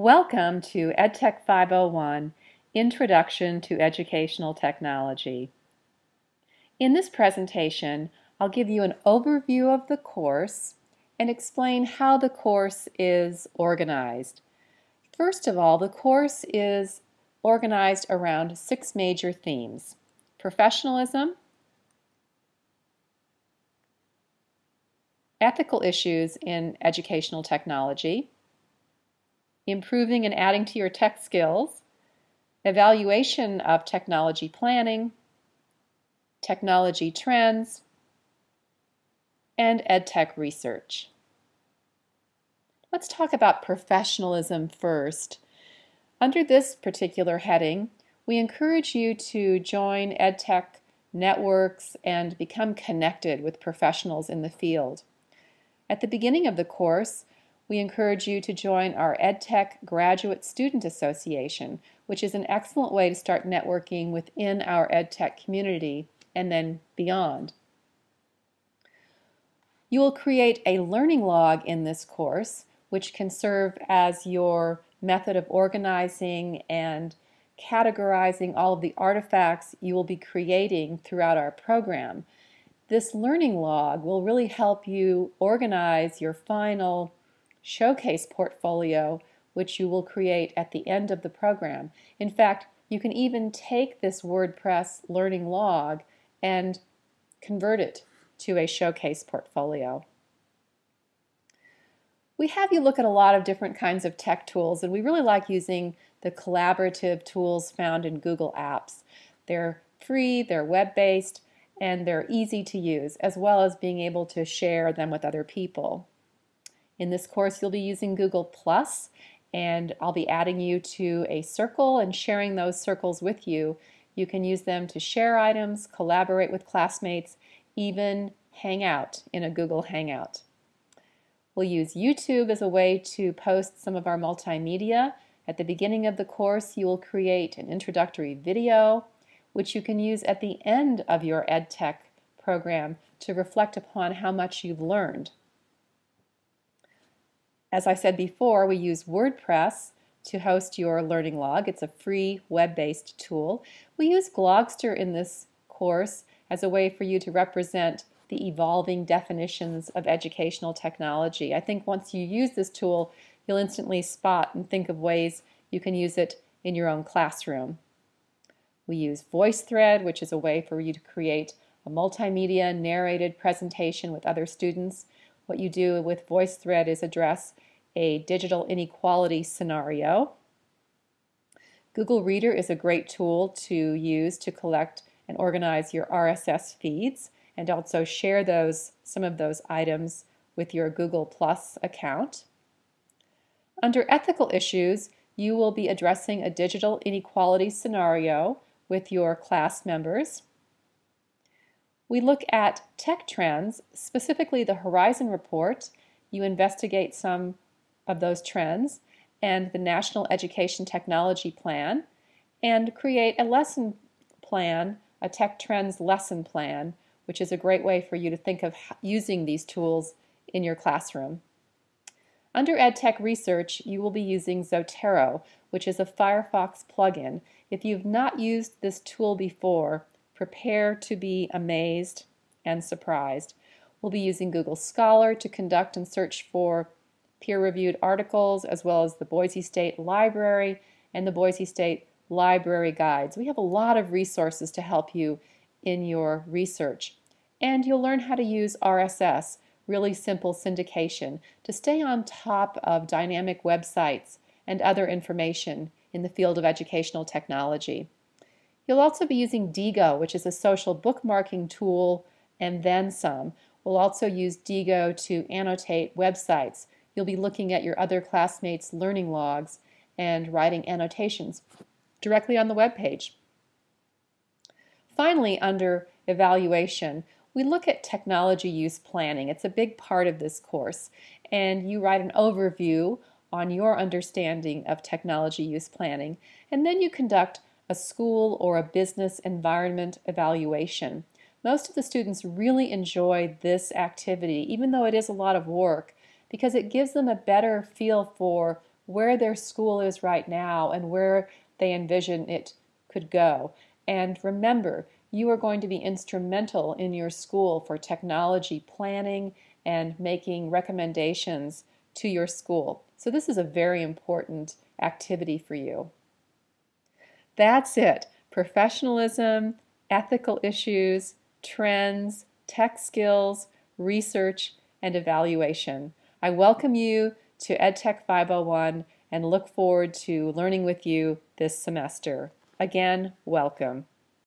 Welcome to EdTech 501, Introduction to Educational Technology. In this presentation, I'll give you an overview of the course and explain how the course is organized. First of all, the course is organized around six major themes. Professionalism, ethical issues in educational technology, improving and adding to your tech skills, evaluation of technology planning, technology trends, and EdTech research. Let's talk about professionalism first. Under this particular heading, we encourage you to join EdTech networks and become connected with professionals in the field. At the beginning of the course, we encourage you to join our EdTech Graduate Student Association, which is an excellent way to start networking within our EdTech community and then beyond. You will create a learning log in this course, which can serve as your method of organizing and categorizing all of the artifacts you will be creating throughout our program. This learning log will really help you organize your final showcase portfolio, which you will create at the end of the program. In fact, you can even take this WordPress learning log and convert it to a showcase portfolio. We have you look at a lot of different kinds of tech tools and we really like using the collaborative tools found in Google Apps. They're free, they're web-based, and they're easy to use, as well as being able to share them with other people. In this course, you'll be using Google Plus, and I'll be adding you to a circle and sharing those circles with you. You can use them to share items, collaborate with classmates, even hang out in a Google Hangout. We'll use YouTube as a way to post some of our multimedia. At the beginning of the course, you will create an introductory video, which you can use at the end of your EdTech program to reflect upon how much you've learned. As I said before, we use WordPress to host your learning log. It's a free web-based tool. We use Glogster in this course as a way for you to represent the evolving definitions of educational technology. I think once you use this tool, you'll instantly spot and think of ways you can use it in your own classroom. We use VoiceThread, which is a way for you to create a multimedia narrated presentation with other students. What you do with VoiceThread is address a digital inequality scenario. Google Reader is a great tool to use to collect and organize your RSS feeds and also share those some of those items with your Google Plus account. Under ethical issues, you will be addressing a digital inequality scenario with your class members. We look at tech trends, specifically the Horizon Report. You investigate some of those trends and the National Education Technology Plan and create a lesson plan, a Tech Trends lesson plan, which is a great way for you to think of using these tools in your classroom. Under EdTech Research, you will be using Zotero, which is a Firefox plugin. If you've not used this tool before, prepare to be amazed and surprised. We'll be using Google Scholar to conduct and search for peer-reviewed articles as well as the Boise State Library and the Boise State Library Guides. We have a lot of resources to help you in your research. And you'll learn how to use RSS, really simple syndication, to stay on top of dynamic websites and other information in the field of educational technology. You'll also be using Diigo, which is a social bookmarking tool, and then some. We'll also use Diigo to annotate websites. You'll be looking at your other classmates' learning logs and writing annotations directly on the web page. Finally, under evaluation, we look at technology use planning. It's a big part of this course, and you write an overview on your understanding of technology use planning, and then you conduct a school or a business environment evaluation. Most of the students really enjoy this activity, even though it is a lot of work, because it gives them a better feel for where their school is right now and where they envision it could go. And remember, you are going to be instrumental in your school for technology planning and making recommendations to your school. So this is a very important activity for you. That's it. Professionalism, ethical issues, trends, tech skills, research, and evaluation. I welcome you to EdTech 501 and look forward to learning with you this semester. Again, welcome.